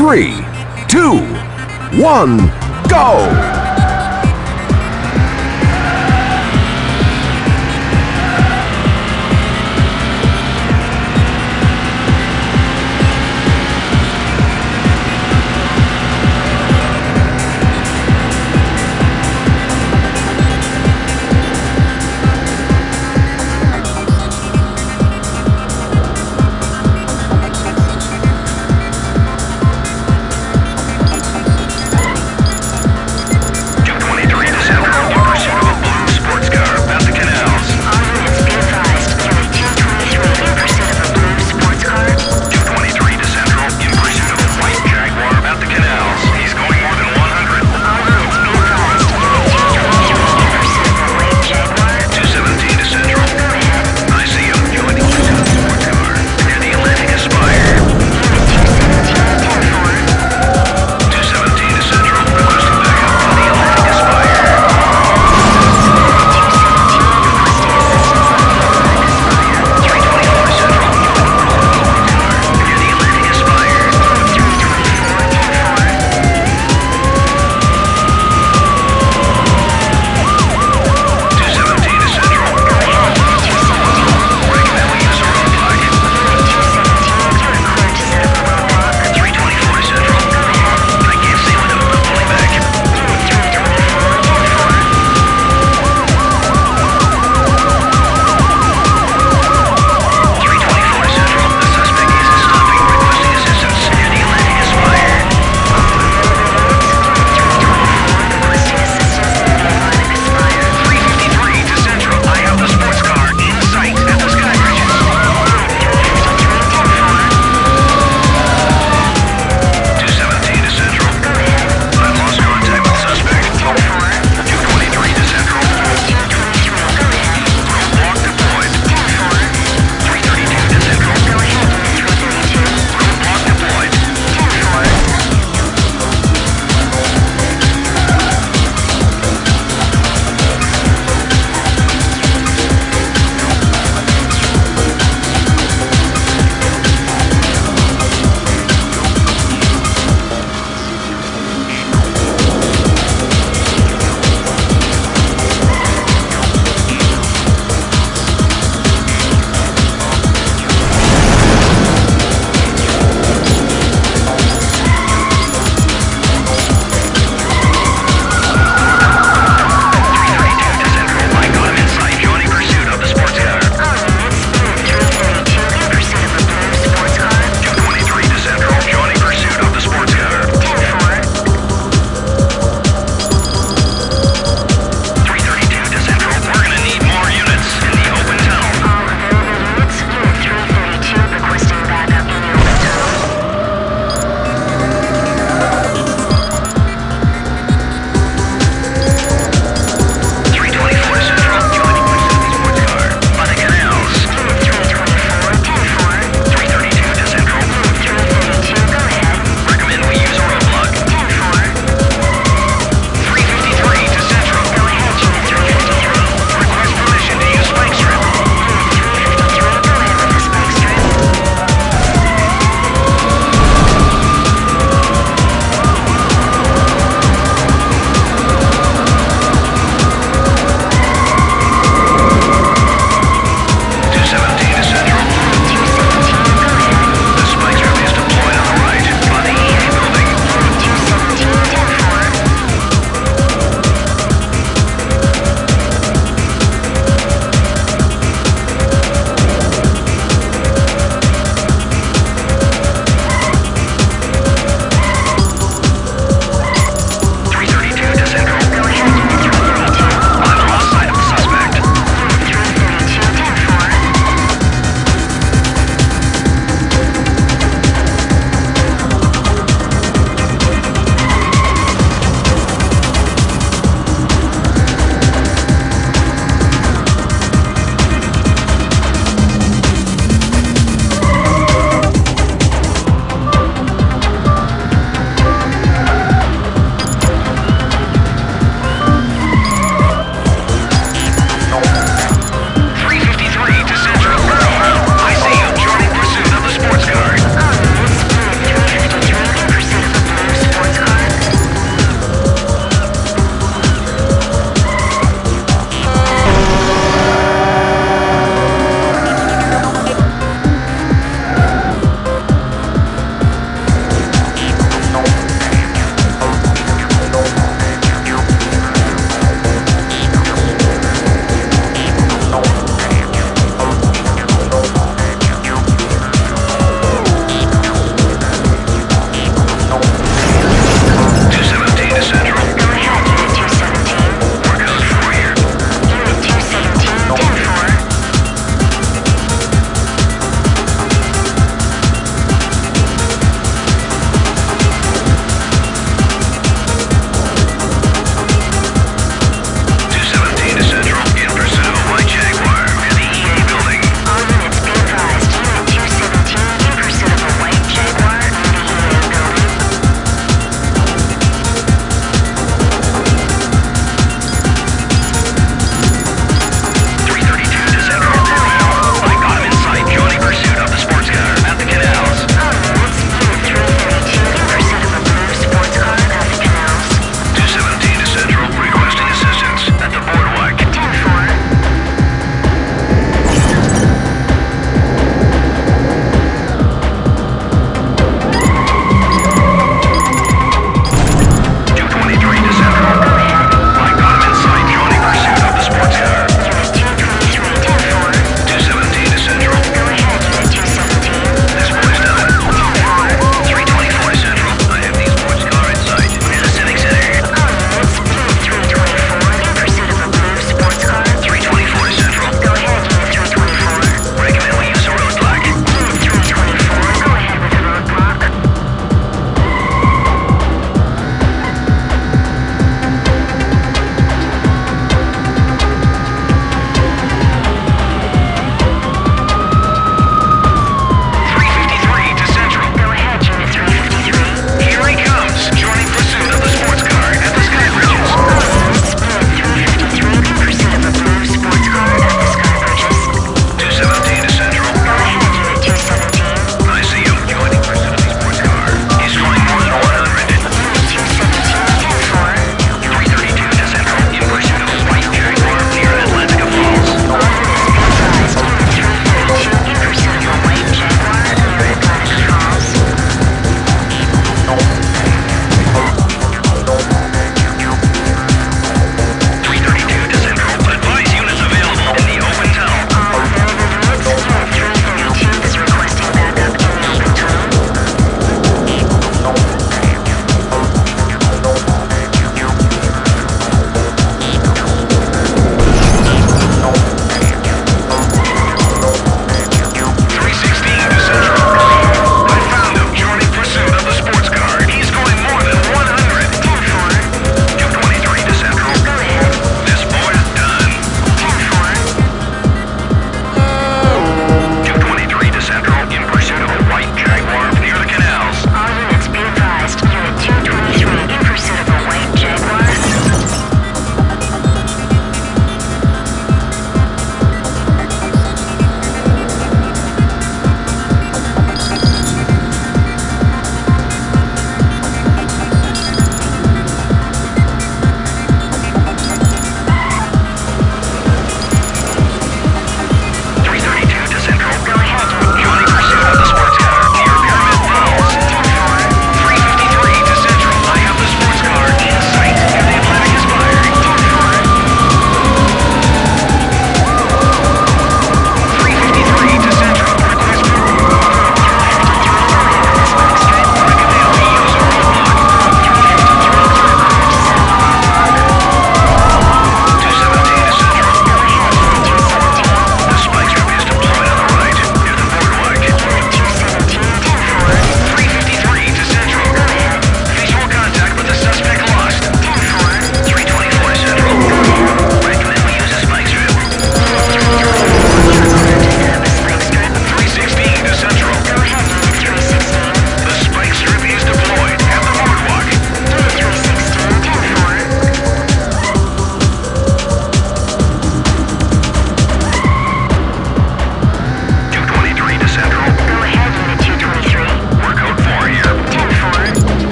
three, two, one, go!